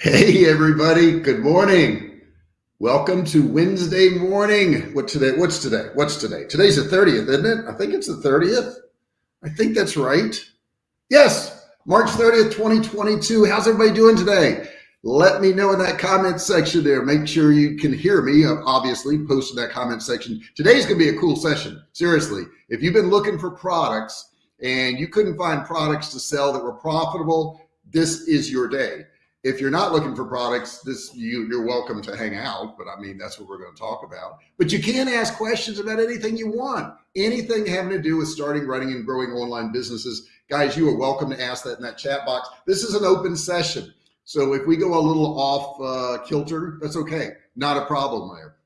Hey everybody, good morning. Welcome to Wednesday morning. What today? What's today? What's today? Today's the 30th, isn't it? I think it's the 30th. I think that's right. Yes, March 30th, 2022. How's everybody doing today? Let me know in that comment section there. Make sure you can hear me, uh, obviously, post in that comment section. Today's gonna be a cool session. Seriously, if you've been looking for products and you couldn't find products to sell that were profitable, this is your day if you're not looking for products, this you, you're welcome to hang out, but I mean, that's what we're going to talk about. But you can ask questions about anything you want, anything having to do with starting, running, and growing online businesses. Guys, you are welcome to ask that in that chat box. This is an open session. So if we go a little off uh, kilter, that's okay. Not a problem there.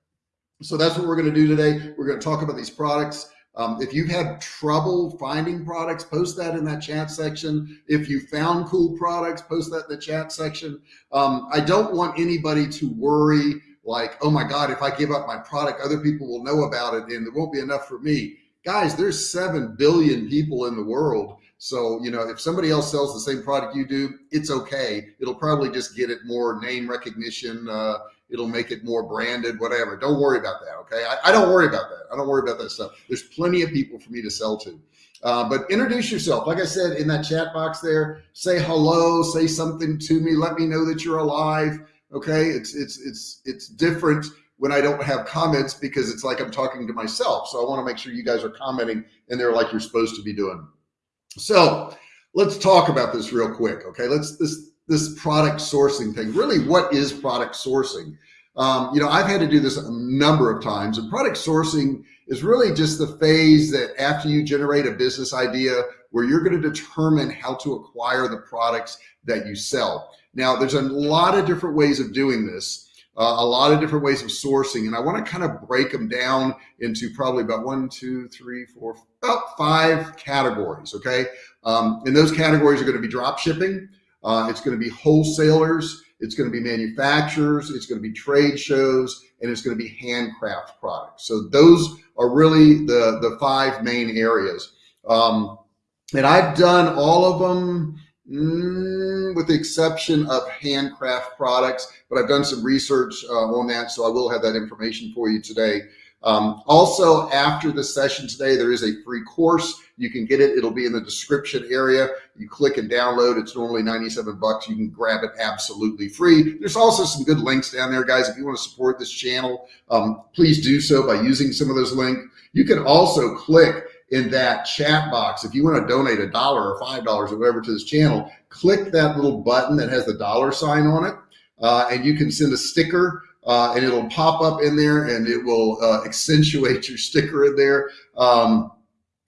So that's what we're going to do today. We're going to talk about these products. Um, if you've had trouble finding products, post that in that chat section. If you found cool products, post that in the chat section. Um, I don't want anybody to worry like, oh my God, if I give up my product, other people will know about it and there won't be enough for me. Guys, there's 7 billion people in the world. So, you know, if somebody else sells the same product you do, it's okay. It'll probably just get it more name recognition, uh, It'll make it more branded, whatever. Don't worry about that. Okay. I, I, don't worry about that. I don't worry about that stuff. There's plenty of people for me to sell to. Uh, but introduce yourself. Like I said, in that chat box there, say hello, say something to me. Let me know that you're alive. Okay. It's, it's, it's, it's different when I don't have comments because it's like I'm talking to myself. So I want to make sure you guys are commenting and they're like you're supposed to be doing. So let's talk about this real quick. Okay. Let's, this, this product sourcing thing. Really, what is product sourcing? Um, you know, I've had to do this a number of times and product sourcing is really just the phase that after you generate a business idea where you're going to determine how to acquire the products that you sell. Now, there's a lot of different ways of doing this, uh, a lot of different ways of sourcing. And I want to kind of break them down into probably about one, two, three, four, about five categories. Okay. Um, and those categories are going to be drop shipping. Uh, it's going to be wholesalers. It's going to be manufacturers. It's going to be trade shows and it's going to be handcraft products. So those are really the, the five main areas. Um, and I've done all of them mm, with the exception of handcraft products, but I've done some research uh, on that. So I will have that information for you today. Um, also, after the session today, there is a free course. You can get it. It'll be in the description area. You click and download. It's normally 97 bucks. You can grab it absolutely free. There's also some good links down there, guys. If you want to support this channel, um, please do so by using some of those links. You can also click in that chat box. If you want to donate a dollar or $5 or whatever to this channel, click that little button that has the dollar sign on it. Uh, and you can send a sticker uh, and it'll pop up in there and it will uh, accentuate your sticker in there. Um,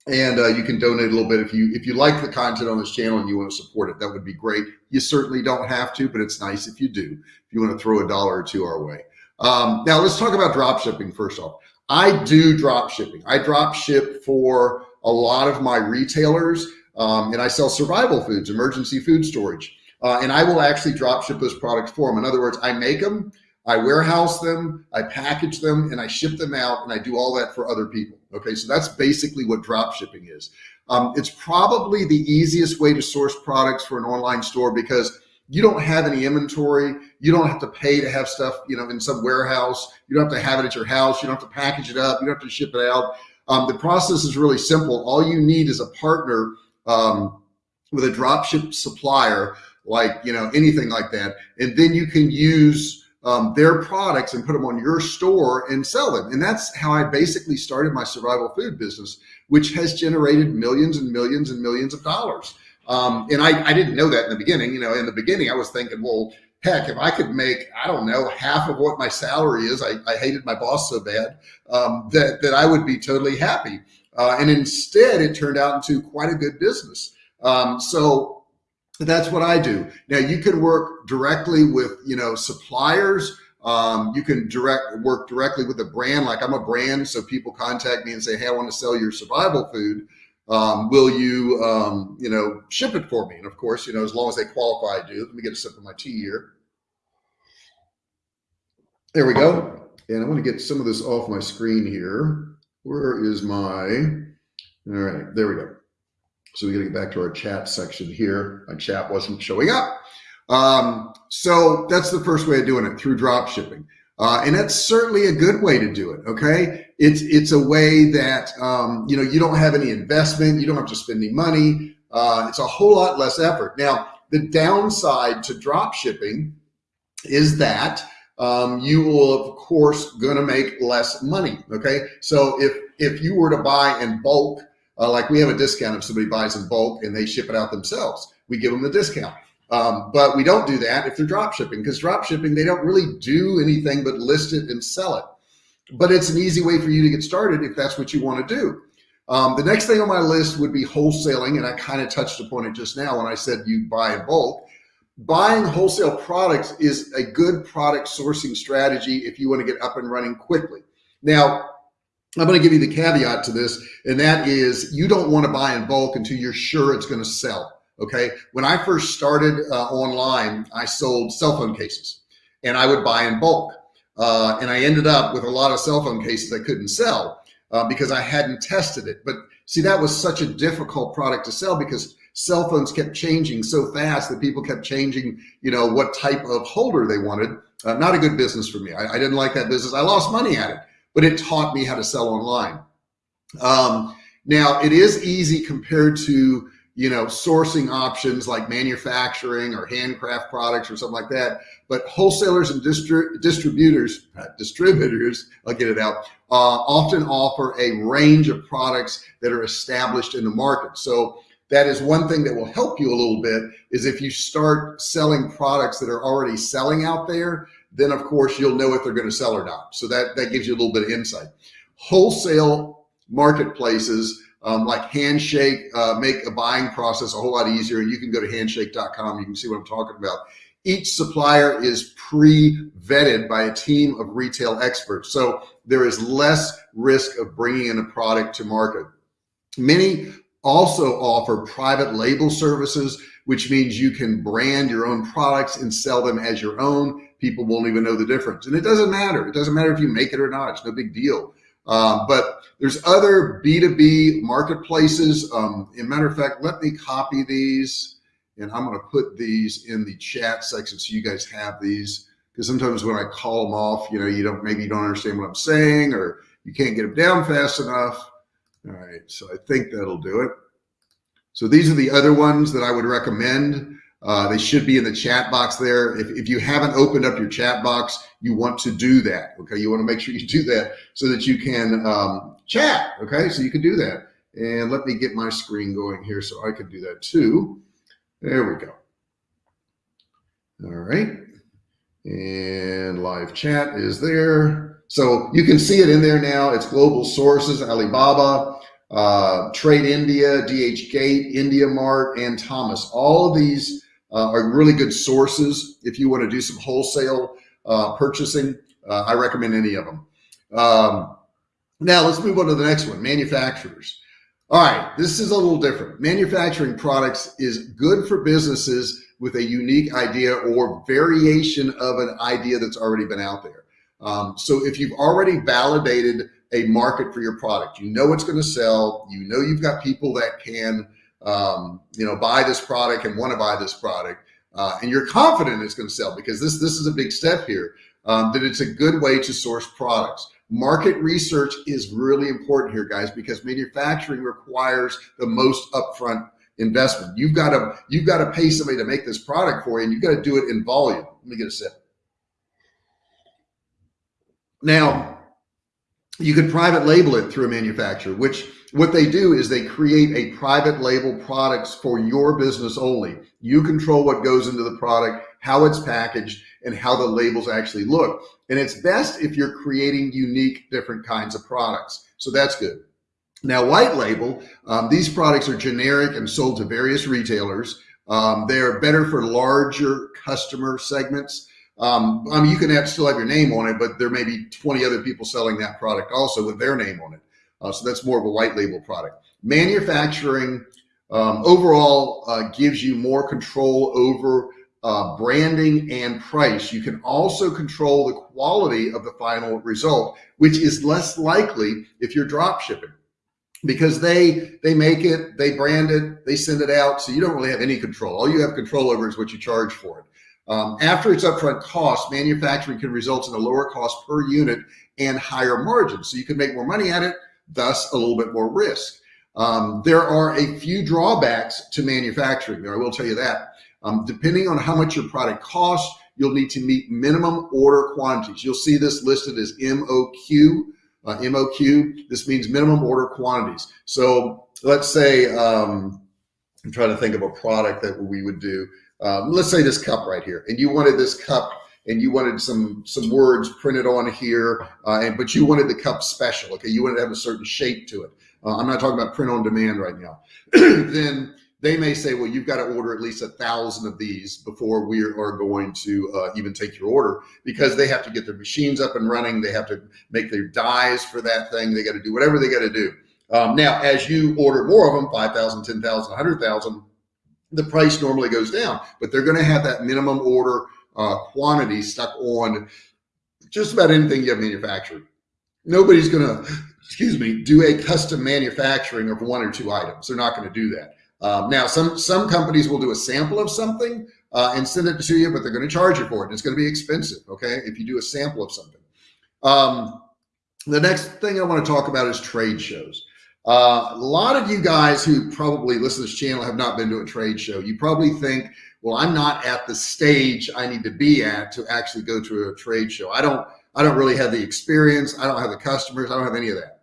and uh, you can donate a little bit if you if you like the content on this channel and you want to support it that would be great. You certainly don't have to but it's nice if you do if you want to throw a dollar or two our way. Um, now let's talk about drop shipping first off. I do drop shipping. I drop ship for a lot of my retailers um, and I sell survival foods emergency food storage. Uh, and I will actually drop ship those products for them in other words I make them I warehouse them, I package them, and I ship them out, and I do all that for other people. Okay, so that's basically what drop shipping is. Um, it's probably the easiest way to source products for an online store because you don't have any inventory. You don't have to pay to have stuff, you know, in some warehouse. You don't have to have it at your house. You don't have to package it up. You don't have to ship it out. Um, the process is really simple. All you need is a partner um, with a drop ship supplier, like, you know, anything like that. And then you can use um, their products and put them on your store and sell them. And that's how I basically started my survival food business, which has generated millions and millions and millions of dollars. Um, and I, I didn't know that in the beginning. You know, in the beginning, I was thinking, well, heck, if I could make, I don't know, half of what my salary is, I, I hated my boss so bad um, that, that I would be totally happy. Uh, and instead, it turned out into quite a good business. Um, so that's what I do. Now you can work directly with, you know, suppliers. Um, you can direct work directly with a brand. Like I'm a brand. So people contact me and say, Hey, I want to sell your survival food. Um, will you, um, you know, ship it for me? And of course, you know, as long as they qualify, I do. Let me get a sip of my tea here. There we go. And I want to get some of this off my screen here. Where is my, all right, there we go. So we got to get back to our chat section here. My chat wasn't showing up. Um, so that's the first way of doing it through drop shipping. Uh, and that's certainly a good way to do it. Okay, it's it's a way that um, you know you don't have any investment, you don't have to spend any money. Uh, it's a whole lot less effort. Now, the downside to drop shipping is that um, you will of course to make less money. Okay, so if if you were to buy in bulk, uh, like we have a discount if somebody buys in bulk and they ship it out themselves, we give them the discount. Um, but we don't do that if they're drop shipping because drop shipping, they don't really do anything but list it and sell it. But it's an easy way for you to get started if that's what you want to do. Um, the next thing on my list would be wholesaling. And I kind of touched upon it just now when I said you buy in bulk. Buying wholesale products is a good product sourcing strategy if you want to get up and running quickly. Now, I'm going to give you the caveat to this, and that is you don't want to buy in bulk until you're sure it's going to sell. Okay. When I first started uh, online, I sold cell phone cases and I would buy in bulk. Uh, and I ended up with a lot of cell phone cases I couldn't sell uh, because I hadn't tested it. But see, that was such a difficult product to sell because cell phones kept changing so fast that people kept changing, you know, what type of holder they wanted. Uh, not a good business for me. I, I, didn't like that business. I lost money at it, but it taught me how to sell online. Um, now it is easy compared to you know, sourcing options like manufacturing or handcraft products or something like that. But wholesalers and distri distributors, uh, distributors, I'll get it out, uh, often offer a range of products that are established in the market. So that is one thing that will help you a little bit is if you start selling products that are already selling out there, then of course you'll know if they're going to sell or not. So that, that gives you a little bit of insight. Wholesale marketplaces um, like Handshake uh, make a buying process a whole lot easier. And you can go to handshake.com. You can see what I'm talking about. Each supplier is pre-vetted by a team of retail experts. So there is less risk of bringing in a product to market. Many also offer private label services, which means you can brand your own products and sell them as your own. People won't even know the difference. And it doesn't matter. It doesn't matter if you make it or not. It's no big deal. Um, but there's other B2B marketplaces. Um, in matter of fact, let me copy these and I'm going to put these in the chat section so you guys have these because sometimes when I call them off, you know, you don't, maybe you don't understand what I'm saying or you can't get them down fast enough. All right. So I think that'll do it. So these are the other ones that I would recommend. Uh, they should be in the chat box there. If, if you haven't opened up your chat box, you want to do that. Okay. You want to make sure you do that so that you can um, chat. Okay. So you can do that. And let me get my screen going here so I can do that too. There we go. All right. And live chat is there. So you can see it in there now. It's global sources, Alibaba, uh, Trade India, DH Gate, India Mart, and Thomas. All of these uh, are really good sources. If you want to do some wholesale uh, purchasing, uh, I recommend any of them. Um, now let's move on to the next one, manufacturers. All right, this is a little different. Manufacturing products is good for businesses with a unique idea or variation of an idea that's already been out there. Um, so if you've already validated a market for your product, you know it's going to sell, you know you've got people that can um, you know, buy this product and want to buy this product, uh, and you're confident it's going to sell because this this is a big step here. Um, that it's a good way to source products. Market research is really important here, guys, because manufacturing requires the most upfront investment. You've got to you've got to pay somebody to make this product for you, and you've got to do it in volume. Let me get a sip. Now, you could private label it through a manufacturer, which what they do is they create a private label products for your business only. You control what goes into the product, how it's packaged, and how the labels actually look. And it's best if you're creating unique, different kinds of products. So that's good. Now, white label, um, these products are generic and sold to various retailers. Um, they're better for larger customer segments. Um, I mean, you can have, still have your name on it, but there may be 20 other people selling that product also with their name on it. Uh, so that's more of a white label product. Manufacturing um, overall uh, gives you more control over uh, branding and price. You can also control the quality of the final result, which is less likely if you're drop shipping. because they they make it, they brand it, they send it out, so you don't really have any control. All you have control over is what you charge for it. Um, after its upfront cost, manufacturing can result in a lower cost per unit and higher margins. So you can make more money at it, thus a little bit more risk. Um, there are a few drawbacks to manufacturing there. I will tell you that. Um, depending on how much your product costs, you'll need to meet minimum order quantities. You'll see this listed as MOQ. Uh, MOQ, this means minimum order quantities. So let's say, um, I'm trying to think of a product that we would do. Um, let's say this cup right here, and you wanted this cup and you wanted some some words printed on here, uh, and but you wanted the cup special. Okay, you wanted to have a certain shape to it. Uh, I'm not talking about print on demand right now. then they may say, well, you've got to order at least a thousand of these before we are going to uh, even take your order because they have to get their machines up and running. They have to make their dies for that thing. They got to do whatever they got to do. Um, now, as you order more of them, 5,000, 10,000, 100,000, the price normally goes down, but they're going to have that minimum order uh, quantity stuck on just about anything you have manufactured. Nobody's going to, excuse me, do a custom manufacturing of one or two items. They're not going to do that. Um, now, some some companies will do a sample of something uh, and send it to you, but they're going to charge you for it. It's going to be expensive, okay? If you do a sample of something. Um, the next thing I want to talk about is trade shows. Uh, a lot of you guys who probably listen to this channel have not been to a trade show. You probably think, well, I'm not at the stage I need to be at to actually go to a trade show. I don't, I don't really have the experience. I don't have the customers. I don't have any of that.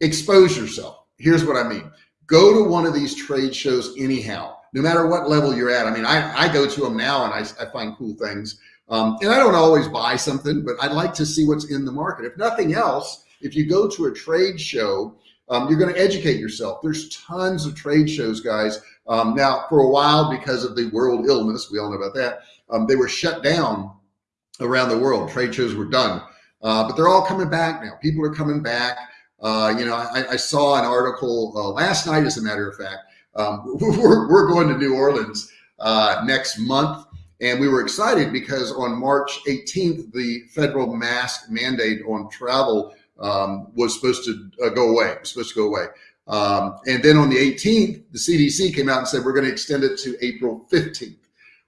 Expose yourself. Here's what I mean. Go to one of these trade shows anyhow, no matter what level you're at. I mean, I, I go to them now and I, I find cool things. Um, and I don't always buy something, but I'd like to see what's in the market. If nothing else, if you go to a trade show, um, you're going to educate yourself. There's tons of trade shows, guys. Um, now, for a while, because of the world illness, we all know about that, um, they were shut down around the world. Trade shows were done, uh, but they're all coming back now. People are coming back. Uh, you know, I, I, saw an article uh, last night, as a matter of fact. Um, we're, we're going to New Orleans uh, next month, and we were excited because on March 18th, the federal mask mandate on travel um, was supposed to uh, go away. Was supposed to go away. Um, and then on the 18th, the CDC came out and said we're going to extend it to April 15th.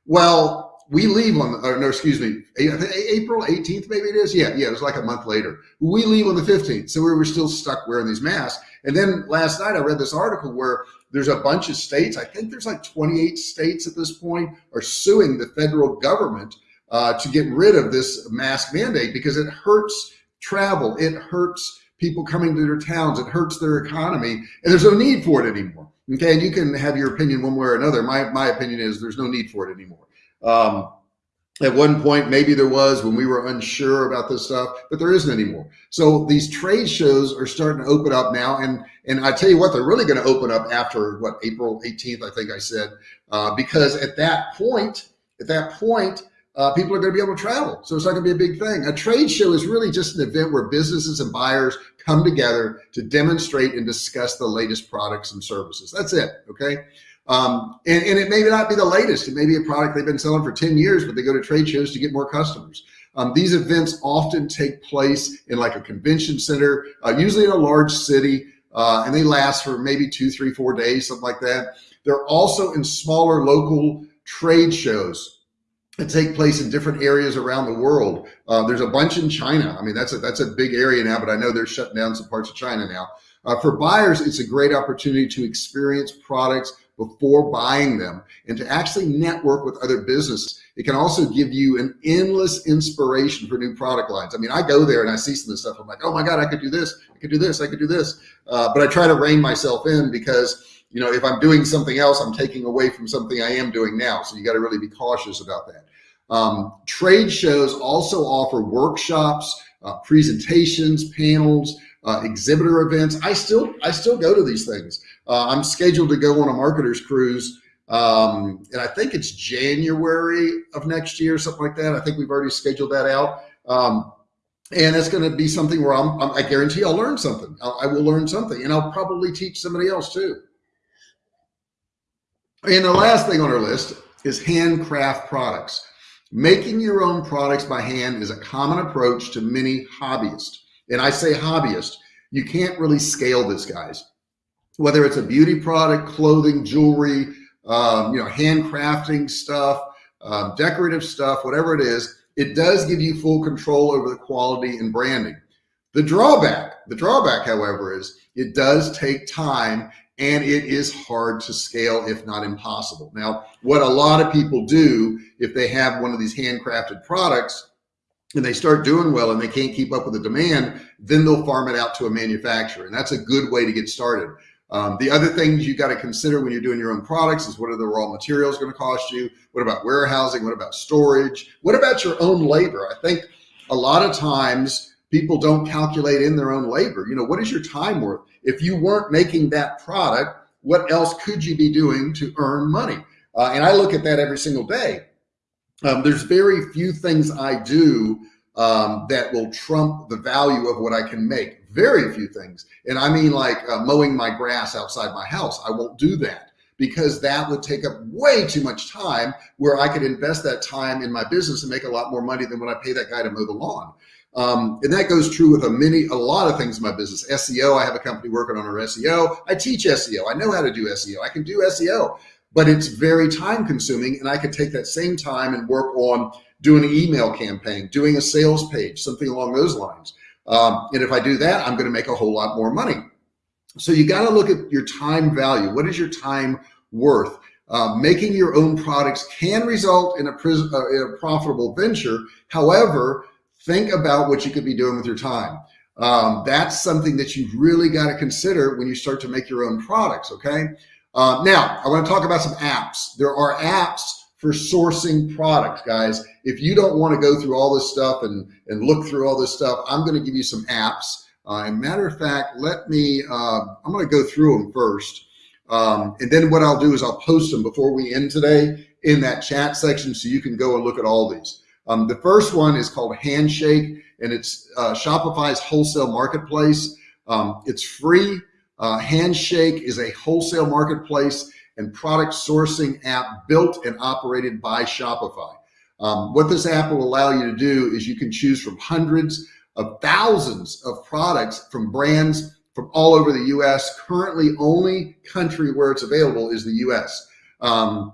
Well, we leave on, or no, excuse me, April 18th, maybe it is. Yeah, yeah, it was like a month later. We leave on the 15th. So we were still stuck wearing these masks. And then last night I read this article where there's a bunch of states, I think there's like 28 states at this point, are suing the federal government uh, to get rid of this mask mandate because it hurts travel. It hurts people coming to their towns. It hurts their economy. And there's no need for it anymore. Okay. And you can have your opinion one way or another. My, my opinion is there's no need for it anymore. Um, at one point, maybe there was when we were unsure about this stuff, but there isn't anymore. So these trade shows are starting to open up now. And, and I tell you what, they're really going to open up after what, April 18th, I think I said, uh, because at that point, at that point, uh, people are going to be able to travel. So it's not going to be a big thing. A trade show is really just an event where businesses and buyers come together to demonstrate and discuss the latest products and services. That's it. Okay. Um, and, and, it may not be the latest. It may be a product they've been selling for 10 years, but they go to trade shows to get more customers. Um, these events often take place in like a convention center, uh, usually in a large city, uh, and they last for maybe two, three, four days, something like that. They're also in smaller local trade shows that take place in different areas around the world. Uh, there's a bunch in China. I mean, that's a, that's a big area now, but I know they're shutting down some parts of China now. Uh, for buyers, it's a great opportunity to experience products before buying them and to actually network with other businesses. It can also give you an endless inspiration for new product lines. I mean, I go there and I see some of this stuff. I'm like, oh my God, I could do this. I could do this. I could do this. Uh, but I try to rein myself in because, you know, if I'm doing something else, I'm taking away from something I am doing now. So you got to really be cautious about that. Um, trade shows also offer workshops, uh, presentations, panels, uh, exhibitor events. I still I still go to these things. Uh, I'm scheduled to go on a marketers cruise, um, and I think it's January of next year, something like that. I think we've already scheduled that out. Um, and it's going to be something where I'm, I'm, i guarantee I'll learn something. I'll, I will learn something, and I'll probably teach somebody else too. And the last thing on our list is handcraft products. Making your own products by hand is a common approach to many hobbyists and I say hobbyist, you can't really scale this, guys. whether it's a beauty product, clothing, jewelry, um, you know, handcrafting stuff, um, decorative stuff, whatever it is, it does give you full control over the quality and branding. The drawback, the drawback, however, is it does take time and it is hard to scale, if not impossible. Now, what a lot of people do if they have one of these handcrafted products and they start doing well and they can't keep up with the demand, then they'll farm it out to a manufacturer. And that's a good way to get started. Um, the other things you got to consider when you're doing your own products is what are the raw materials going to cost you? What about warehousing? What about storage? What about your own labor? I think a lot of times people don't calculate in their own labor. You know, what is your time worth? If you weren't making that product, what else could you be doing to earn money? Uh, and I look at that every single day. Um, there's very few things I do um, that will trump the value of what I can make. Very few things. And I mean like uh, mowing my grass outside my house. I won't do that because that would take up way too much time where I could invest that time in my business and make a lot more money than when I pay that guy to mow the lawn. Um, and that goes true with a many, a lot of things in my business. SEO, I have a company working on our SEO. I teach SEO. I know how to do SEO. I can do SEO, but it's very time consuming. And I could take that same time and work on doing an email campaign, doing a sales page, something along those lines. Um, and if I do that, I'm going to make a whole lot more money. So you got to look at your time value. What is your time worth? Uh, making your own products can result in a, uh, in a, profitable venture. However, think about what you could be doing with your time. Um, that's something that you've really got to consider when you start to make your own products. Okay. Uh, now I want to talk about some apps. There are apps for sourcing products, guys. If you don't want to go through all this stuff and, and look through all this stuff, I'm going to give you some apps. Uh, and matter of fact, let me, uh, I'm going to go through them first. Um, and then what I'll do is I'll post them before we end today in that chat section so you can go and look at all these. Um, the first one is called Handshake and it's uh, Shopify's wholesale marketplace. Um, it's free. Uh, Handshake is a wholesale marketplace and product sourcing app built and operated by Shopify. Um, what this app will allow you to do is you can choose from hundreds of thousands of products from brands from all over the US. Currently, only country where it's available is the US. Um,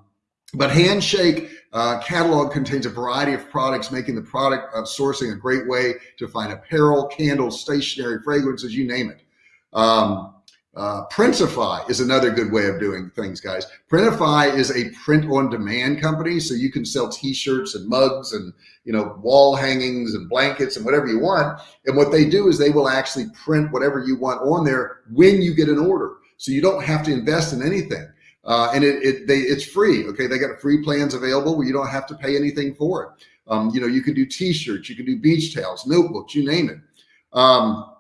but Handshake uh, catalog contains a variety of products, making the product uh, sourcing a great way to find apparel, candles, stationery, fragrances, you name it. Um, uh, Printify is another good way of doing things, guys. Printify is a print-on-demand company, so you can sell T-shirts and mugs and you know wall hangings and blankets and whatever you want. And what they do is they will actually print whatever you want on there when you get an order, so you don't have to invest in anything. Uh, and it, it they it's free. Okay, they got free plans available where you don't have to pay anything for it. Um, you know, you can do T-shirts, you can do beach towels, notebooks, you name it. Um,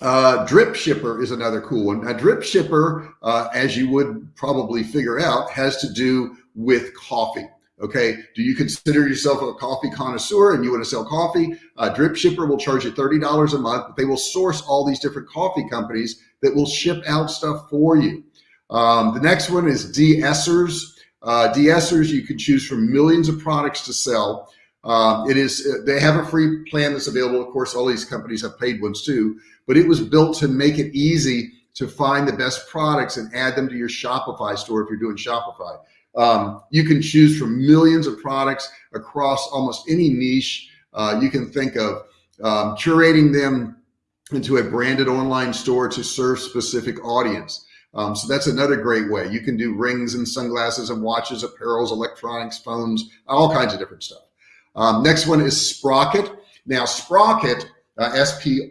uh, Dripshipper is another cool one. A Dripshipper, uh, as you would probably figure out, has to do with coffee. Okay. Do you consider yourself a coffee connoisseur and you want to sell coffee? A Dripshipper will charge you $30 a month, but they will source all these different coffee companies that will ship out stuff for you. Um, the next one is DSers. Uh, DSers, you can choose from millions of products to sell. Um, it is, they have a free plan that's available. Of course, all these companies have paid ones too, but it was built to make it easy to find the best products and add them to your Shopify store if you're doing Shopify. Um, you can choose from millions of products across almost any niche uh, you can think of, um, curating them into a branded online store to serve specific audience. Um, so that's another great way. You can do rings and sunglasses and watches, apparels, electronics, phones, all kinds of different stuff. Um, next one is Spocket. Now Spocket, uh, S-P-O-C-K-E-T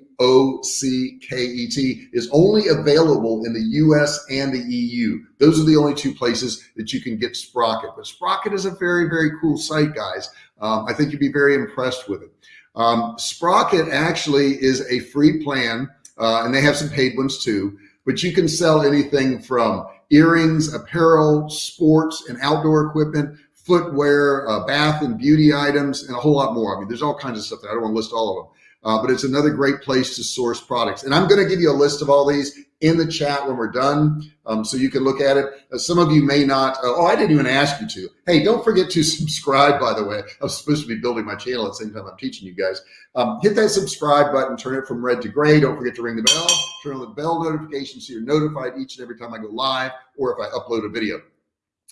is only available in the US and the EU. Those are the only two places that you can get Spocket. But Spocket is a very, very cool site, guys. Um, I think you'd be very impressed with it. Um, Spocket actually is a free plan, uh, and they have some paid ones too, but you can sell anything from earrings, apparel, sports, and outdoor equipment footwear, uh, bath and beauty items, and a whole lot more. I mean, there's all kinds of stuff I don't want to list all of them. uh, but it's another great place to source products. And I'm going to give you a list of all these in the chat when we're done, um, so you can look at it. Uh, some of you may not. Uh, oh, I didn't even ask you to. Hey, don't forget to subscribe. By the way, I'm supposed to be building my channel at the same time I'm teaching you guys. Um, hit that subscribe button. Turn it from red to gray. Don't forget to ring the bell. Turn on the bell notification so you're notified each and every time I go live or if I upload a video.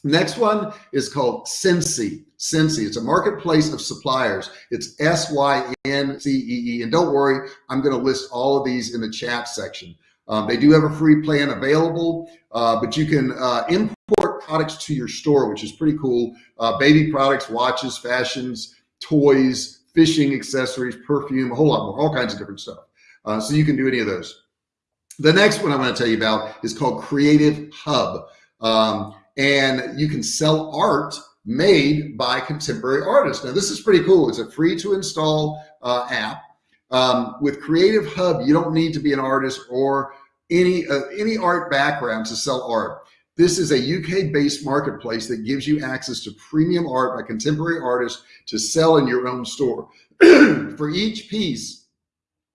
Next one is called Syncee. Syncee. It's a marketplace of suppliers. It's S Y N C E E. And don't worry, I'm going to list all of these in the chat section. Um, they do have a free plan available, uh, but you can uh, import products to your store, which is pretty cool. Uh, baby products, watches, fashions, toys, fishing accessories, perfume, a whole lot more, all kinds of different stuff. Uh, so you can do any of those. The next one I want to tell you about is called Creative Hub. Um, and you can sell art made by contemporary artists. Now, this is pretty cool. It's a free to install uh, app. Um, with Creative Hub, you don't need to be an artist or any uh, any art background to sell art. This is a UK based marketplace that gives you access to premium art by contemporary artists to sell in your own store. For each piece,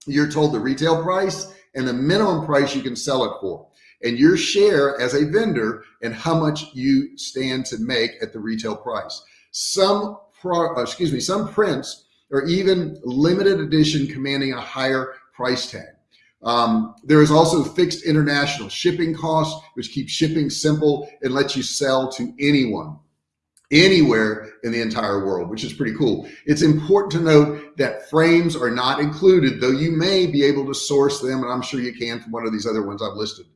you're told the retail price and the minimum price you can sell it for, and your share as a vendor and how much you stand to make at the retail price. Some pro, uh, excuse me, some prints are even limited edition commanding a higher price tag. Um, there is also fixed international shipping costs, which keep shipping simple and lets you sell to anyone, anywhere in the entire world, which is pretty cool. It's important to note that frames are not included, though you may be able to source them, and I'm sure you can from one of these other ones I've listed.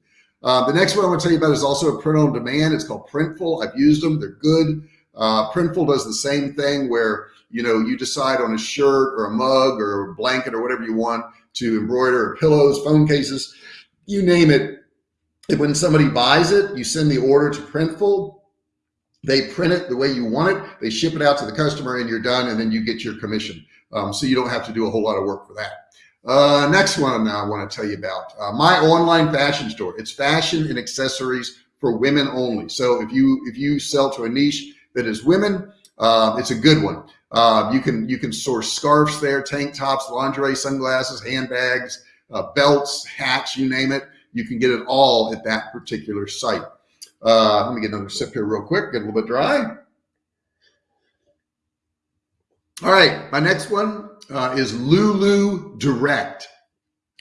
Uh, the next one I want to tell you about is also a print on demand. It's called Printful. I've used them. They're good. Uh, Printful does the same thing where you know you decide on a shirt or a mug or a blanket or whatever you want to embroider pillows, phone cases, you name it. And when somebody buys it, you send the order to Printful. They print it the way you want it. They ship it out to the customer and you're done. And then you get your commission. Um, so you don't have to do a whole lot of work for that. Uh, next one now I want to tell you about uh, my online fashion store. It's fashion and accessories for women only. So if you if you sell to a niche that is women, uh, it's a good one. Uh, you can you can source scarves there, tank tops, lingerie, sunglasses, handbags, uh, belts, hats, you name it. You can get it all at that particular site. Uh, let me get another sip here real quick. Get a little bit dry. All right, my next one uh, is Lulu Direct.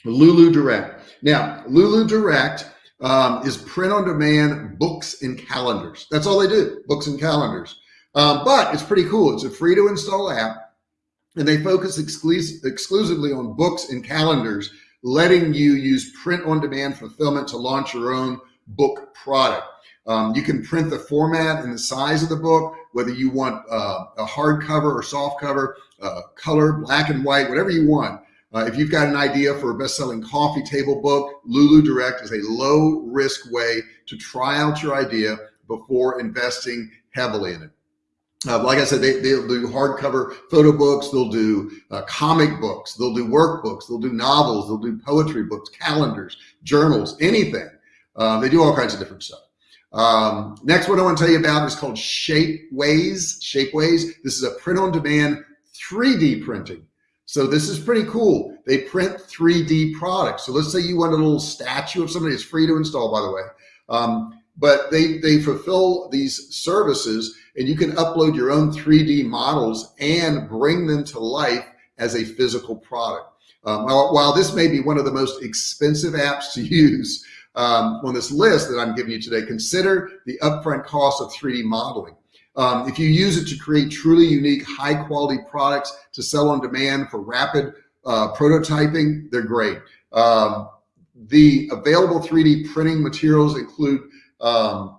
Lulu Direct. Now, Lulu Direct um, is print on demand books and calendars. That's all they do, books and calendars. Um, but it's pretty cool. It's a free to install app and they focus exclus exclusively on books and calendars, letting you use print on demand fulfillment to launch your own book product. Um, you can print the format and the size of the book, whether you want uh, a hardcover or soft cover, uh, color, black and white, whatever you want. Uh, if you've got an idea for a best-selling coffee table book, Lulu Direct is a low-risk way to try out your idea before investing heavily in it. Uh, like I said, they, they'll do hardcover photo books, they'll do uh, comic books, they'll do workbooks, they'll do novels, they'll do poetry books, calendars, journals, anything. Uh, they do all kinds of different stuff. Um, next one I want to tell you about is called Shapeways. Shapeways. This is a print-on-demand 3D printing. So this is pretty cool. They print 3D products. So let's say you want a little statue of somebody. It's free to install, by the way. Um, but they they fulfill these services and you can upload your own 3D models and bring them to life as a physical product. Um, while this may be one of the most expensive apps to use um, on this list that I'm giving you today, consider the upfront cost of 3D modeling. Um, if you use it to create truly unique, high quality products to sell on demand for rapid uh, prototyping, they're great. Um, the available 3D printing materials include um,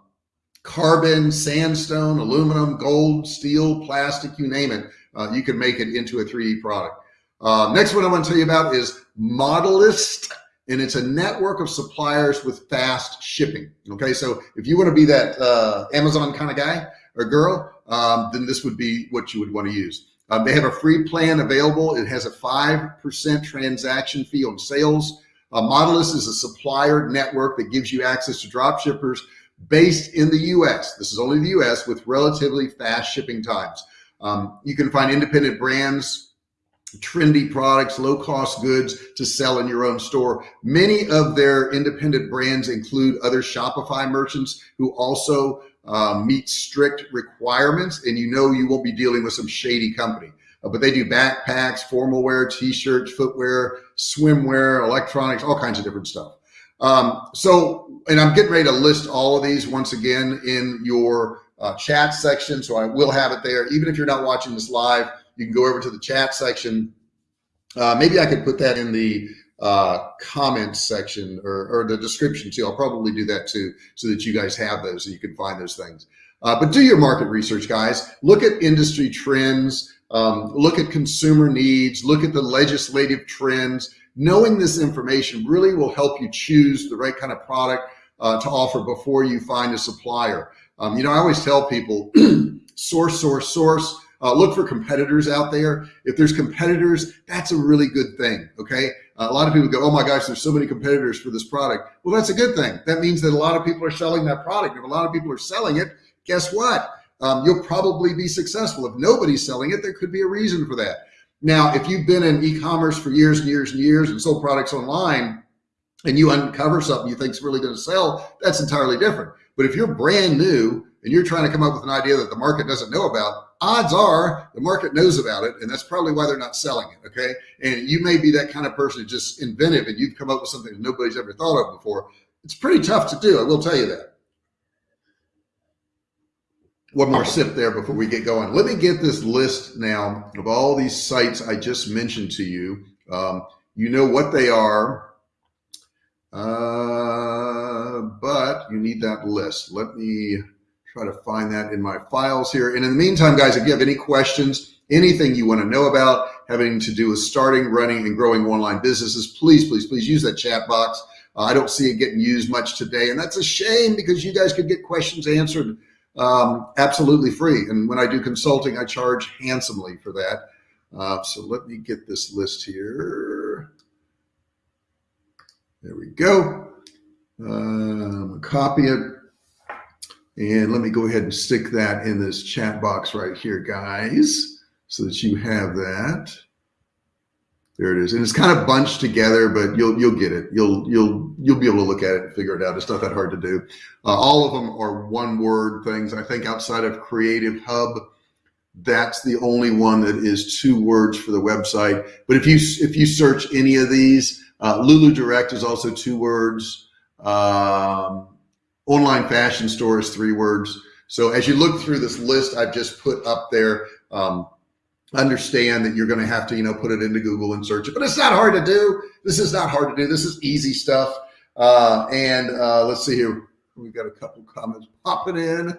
carbon, sandstone, aluminum, gold, steel, plastic, you name it. Uh, you can make it into a 3D product. Uh, next one I want to tell you about is Modalyst, and it's a network of suppliers with fast shipping. Okay, so if you want to be that uh, Amazon kind of guy or girl, um, then this would be what you would want to use. Um, they have a free plan available. It has a 5% transaction fee on sales. Uh, Modalyst is a supplier network that gives you access to drop shippers based in the US. This is only the US with relatively fast shipping times. Um, you can find independent brands trendy products, low cost goods to sell in your own store. Many of their independent brands include other Shopify merchants who also uh, meet strict requirements and you know you won't be dealing with some shady company. Uh, but they do backpacks, formal wear, t-shirts, footwear, swimwear, electronics, all kinds of different stuff. Um, so, and I'm getting ready to list all of these once again in your uh, chat section. So I will have it there. Even if you're not watching this live, you can go over to the chat section. Uh, maybe I could put that in the uh, comments section or, or, the description too. I'll probably do that too, so that you guys have those, so you can find those things. Uh, but do your market research, guys. Look at industry trends. Um, look at consumer needs. Look at the legislative trends. Knowing this information really will help you choose the right kind of product uh, to offer before you find a supplier. Um, you know, I always tell people source, source, source. Uh, look for competitors out there. If there's competitors, that's a really good thing. Okay. Uh, a lot of people go, oh my gosh, there's so many competitors for this product. Well, that's a good thing. That means that a lot of people are selling that product. If a lot of people are selling it, guess what? Um, you'll probably be successful. If nobody's selling it, there could be a reason for that. Now, if you've been in e-commerce for years and years and years and sold products online and you uncover something you think is really going to sell, that's entirely different. But if you're brand new and you're trying to come up with an idea that the market doesn't know about, odds are the market knows about it. And that's probably why they're not selling it. Okay. And you may be that kind of person who's just inventive and you've come up with something that nobody's ever thought of before. It's pretty tough to do. I will tell you that. One more sip there before we get going. Let me get this list now of all these sites I just mentioned to you. Um, you know what they are. Uh, but you need that list. Let me try to find that in my files here. And in the meantime, guys, if you have any questions, anything you want to know about having to do with starting, running, and growing online businesses, please, please, please use that chat box. Uh, I don't see it getting used much today, and that's a shame because you guys could get questions answered um, absolutely free. And when I do consulting, I charge handsomely for that. Uh, so let me get this list here. There we go. Um, copy it. And let me go ahead and stick that in this chat box right here, guys, so that you have that. There it is. And it's kind of bunched together, but you'll you'll get it. You'll you'll you'll be able to look at it and figure it out. It's not that hard to do. Uh, all of them are one word things. I think outside of Creative Hub, that's the only one that is two words for the website. But if you if you search any of these, uh, Lulu Direct is also two words. Um, online fashion store is three words. So as you look through this list I've just put up there, um, understand that you're going to have to, you know, put it into Google and search it, but it's not hard to do. This is not hard to do. This is easy stuff. Uh, and uh, let's see here. We've got a couple comments popping in.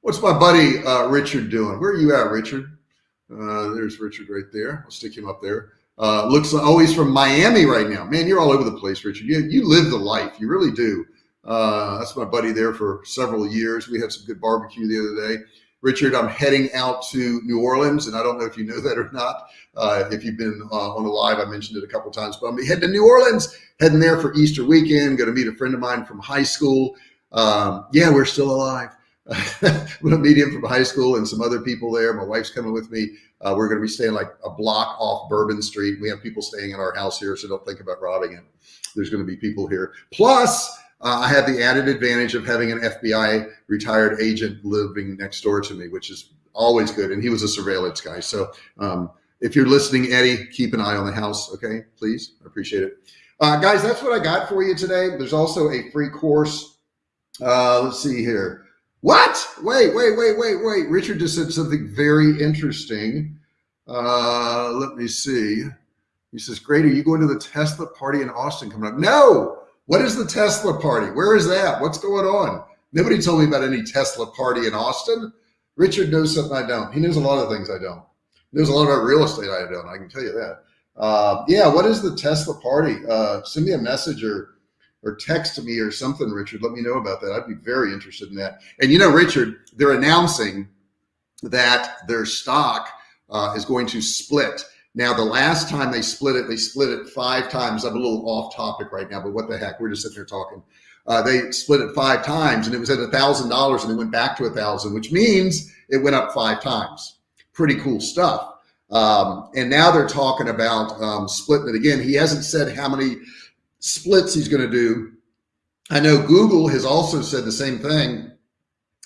What's my buddy uh, Richard doing? Where are you at, Richard? Uh, there's Richard right there. I'll stick him up there. Uh, looks like, oh, he's from Miami right now. Man, you're all over the place, Richard. You, you live the life. You really do. Uh, that's my buddy there for several years. We had some good barbecue the other day. Richard, I'm heading out to New Orleans, and I don't know if you know that or not. Uh, if you've been uh, on the live, I mentioned it a couple times, but I'm heading to New Orleans, heading there for Easter weekend. Going to meet a friend of mine from high school. Um, yeah, we're still alive. I'm going to meet him from high school and some other people there. My wife's coming with me. Uh, we're going to be staying like a block off Bourbon Street. We have people staying in our house here, so don't think about robbing it. There's going to be people here. Plus, uh, I have the added advantage of having an FBI retired agent living next door to me, which is always good. And he was a surveillance guy. So um, if you're listening, Eddie, keep an eye on the house. Okay, please. I appreciate it. Uh, guys, that's what I got for you today. There's also a free course. Uh, let's see here. What? Wait, wait, wait, wait, wait. Richard just said something very interesting. Uh, let me see. He says, Great, are you going to the Tesla party in Austin coming up? No, what is the Tesla party? Where is that? What's going on? Nobody told me about any Tesla party in Austin. Richard knows something I don't. He knows a lot of things I don't. He knows a lot about real estate I don't. I can tell you that. Uh, yeah, what is the Tesla party? Uh, send me a message or or text me or something, Richard. Let me know about that. I'd be very interested in that. And you know, Richard, they're announcing that their stock uh, is going to split now, the last time they split it, they split it five times. I'm a little off topic right now, but what the heck? We're just sitting here talking. Uh, they split it five times and it was at a thousand dollars and it went back to a thousand, which means it went up five times. Pretty cool stuff. Um, and now they're talking about um, splitting it again. He hasn't said how many splits he's going to do. I know Google has also said the same thing.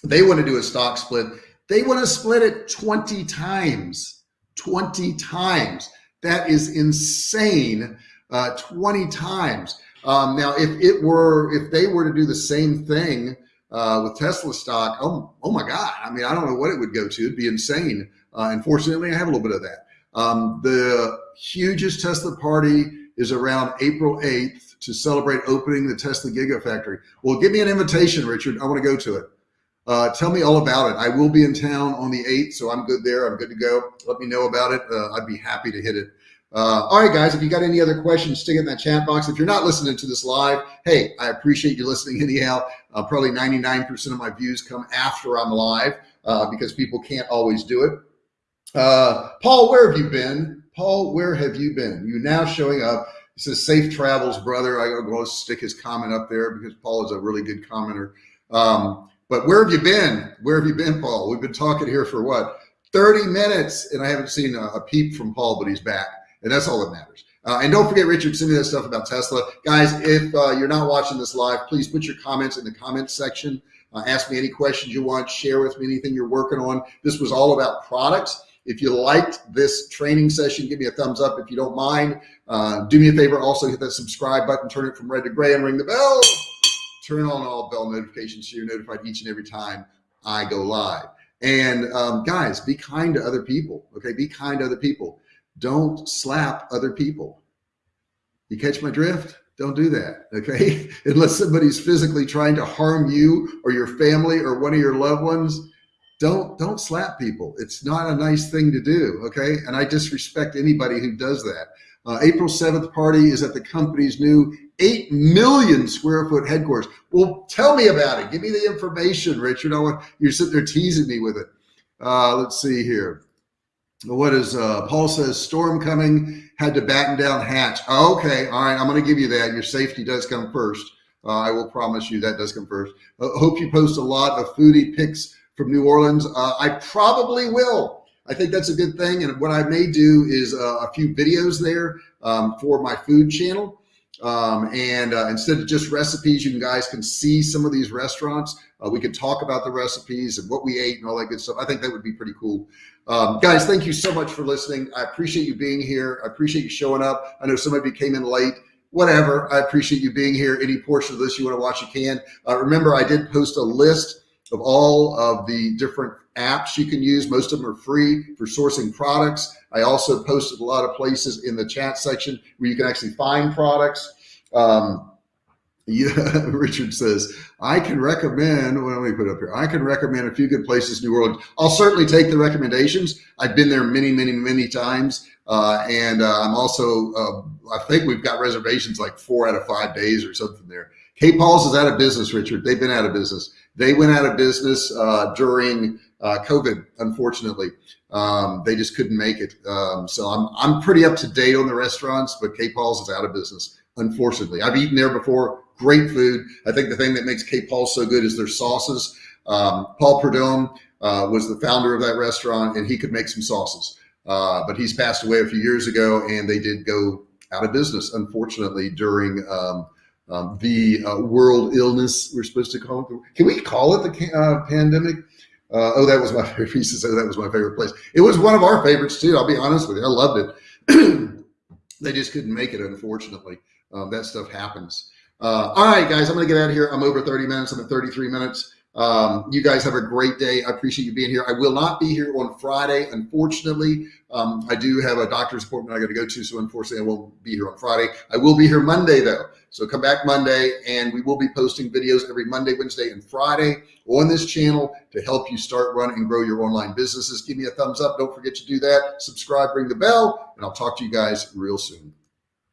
They want to do a stock split. They want to split it 20 times, 20 times. That is insane. Uh, 20 times. Um, now, if it were, if they were to do the same thing uh, with Tesla stock, oh, oh my God. I mean, I don't know what it would go to. It'd be insane. Uh, unfortunately, I have a little bit of that. Um, the hugest Tesla party is around April 8th to celebrate opening the Tesla Gigafactory. Well, give me an invitation, Richard. I want to go to it. Uh, tell me all about it. I will be in town on the 8th, so I'm good there. I'm good to go. Let me know about it. Uh, I'd be happy to hit it. Uh, all right, guys, if you got any other questions, stick it in that chat box. If you're not listening to this live, hey, I appreciate you listening anyhow. Uh, probably 99% of my views come after I'm live uh, because people can't always do it. Uh, Paul, where have you been? Paul, where have you been? You now showing up. He says, safe travels, brother. I go stick his comment up there because Paul is a really good commenter. Um, but where have you been? Where have you been, Paul? We've been talking here for what? 30 minutes, and I haven't seen a, a peep from Paul, but he's back. And that's all that matters. Uh, and don't forget, Richard, send me that stuff about Tesla. Guys, if uh, you're not watching this live, please put your comments in the comments section. Uh, ask me any questions you want, share with me anything you're working on. This was all about products. If you liked this training session, give me a thumbs up. If you don't mind, uh, do me a favor. Also hit that subscribe button, turn it from red to gray and ring the bell. Turn on all bell notifications so you're notified each and every time I go live. And um, guys, be kind to other people. Okay. Be kind to other people. Don't slap other people. You catch my drift? Don't do that. Okay. Unless somebody's physically trying to harm you or your family or one of your loved ones, don't don't slap people. It's not a nice thing to do. Okay, and I disrespect anybody who does that. Uh, April 7th party is at the company's new 8 million square foot headquarters. Well, tell me about it. Give me the information, Richard. I want you're sitting there teasing me with it. Uh, let's see here. What is uh, Paul says storm coming had to batten down hatch. Okay. All right. I'm going to give you that. Your safety does come first. Uh, I will promise you that does come first. Uh, hope you post a lot of foodie pics from New Orleans. Uh, I probably will. I think that's a good thing. And what I may do is uh, a few videos there um, for my food channel. Um, and uh, instead of just recipes, you guys can see some of these restaurants. Uh, we could talk about the recipes and what we ate and all that good stuff. I think that would be pretty cool. Um, guys, thank you so much for listening. I appreciate you being here. I appreciate you showing up. I know some of you came in late whatever. I appreciate you being here. Any portion of this you want to watch, you can. Uh, remember, I did post a list of all of the different apps you can use. Most of them are free for sourcing products. I also posted a lot of places in the chat section where you can actually find products. Um, yeah, Richard says, I can recommend, well, let me put up here. I can recommend a few good places New Orleans. I'll certainly take the recommendations. I've been there many, many, many times. Uh, and uh, I'm also, uh, I think we've got reservations like four out of five days or something there. K Paul's is out of business, Richard. They've been out of business. They went out of business uh, during uh, COVID, unfortunately. Um, they just couldn't make it. Um, so I'm, I'm pretty up to date on the restaurants, but K Paul's is out of business, unfortunately. I've eaten there before, great food. I think the thing that makes K Paul's so good is their sauces. Um, Paul Prudhomme uh, was the founder of that restaurant and he could make some sauces. Uh, but he's passed away a few years ago and they did go out of business, unfortunately, during um, um, the uh, world illness we're supposed to call it. Can we call it the uh, pandemic? Uh, oh, that was my favorite piece to say. That was my favorite place. It was one of our favorites too. I'll be honest with you. I loved it. they just couldn't make it, unfortunately. Um, that stuff happens. Uh, all right, guys, I'm going to get out of here. I'm over 30 minutes. I'm at 33 minutes. Um, you guys have a great day. I appreciate you being here. I will not be here on Friday, unfortunately. Um, I do have a doctor's appointment I got to go to, so unfortunately I won't be here on Friday. I will be here Monday though, so come back Monday, and we will be posting videos every Monday, Wednesday, and Friday on this channel to help you start, run, and grow your online businesses. Give me a thumbs up. Don't forget to do that. Subscribe, ring the bell, and I'll talk to you guys real soon.